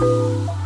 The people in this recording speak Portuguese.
Música